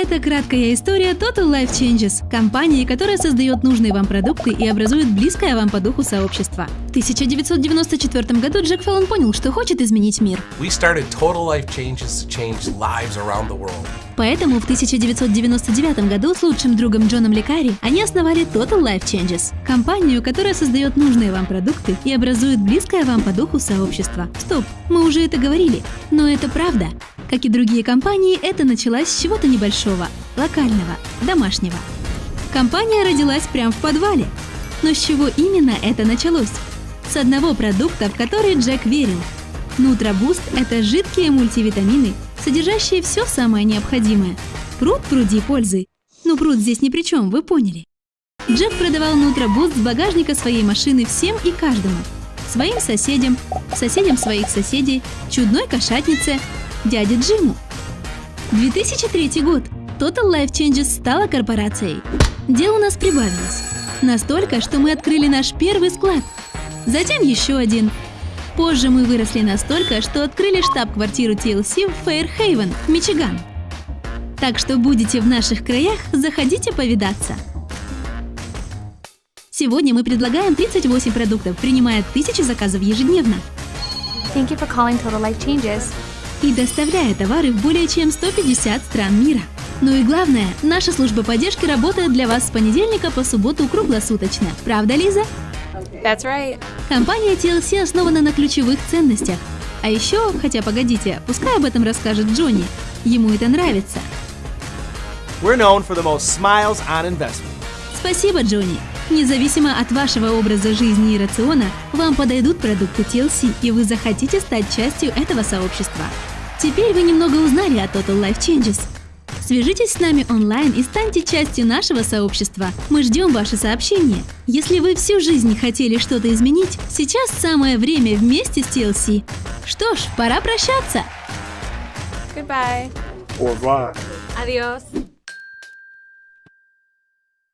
Это краткая история Total Life Changes, компании, которая создает нужные вам продукты и образует близкое вам по духу сообщество. В 1994 году Джек Феллон понял, что хочет изменить мир. Поэтому в 1999 году с лучшим другом Джоном Лекари они основали Total Life Changes, компанию, которая создает нужные вам продукты и образует близкое вам по духу сообщество. Стоп, мы уже это говорили, но это правда. Как и другие компании, это началось с чего-то небольшого, локального, домашнего. Компания родилась прямо в подвале. Но с чего именно это началось? С одного продукта, в который Джек верил. Нутробуст – это жидкие мультивитамины, содержащие все самое необходимое. Пруд пруди пользы. Ну пруд здесь ни при чем, вы поняли. Джек продавал Нутробуст с багажника своей машины всем и каждому. Своим соседям, соседям своих соседей, чудной кошатнице, дяде Джиму. 2003 год. Total Life Changes стала корпорацией. Дел у нас прибавилось. Настолько, что мы открыли наш первый склад. Затем еще один. Позже мы выросли настолько, что открыли штаб-квартиру TLC в Фейрхейвен, Мичиган. Так что будете в наших краях, заходите повидаться. Сегодня мы предлагаем 38 продуктов, принимая тысячи заказов ежедневно. Thank you for calling Total Life Changes. и доставляя товары в более чем 150 стран мира. Ну и главное, наша служба поддержки работает для вас с понедельника по субботу круглосуточно. Правда, Лиза? That's right. Компания TLC основана на ключевых ценностях. А еще, хотя погодите, пускай об этом расскажет Джонни. Ему это нравится. We're known for the most smiles on investment. Спасибо, Джонни. Независимо от вашего образа жизни и рациона, вам подойдут продукты TLC, и вы захотите стать частью этого сообщества. Теперь вы немного узнали о Total Life Changes. Свяжитесь с нами онлайн и станьте частью нашего сообщества. Мы ждем ваши сообщения. Если вы всю жизнь хотели что-то изменить, сейчас самое время вместе с TLC. Что ж, пора прощаться. Goodbye. Au revoir. Adios.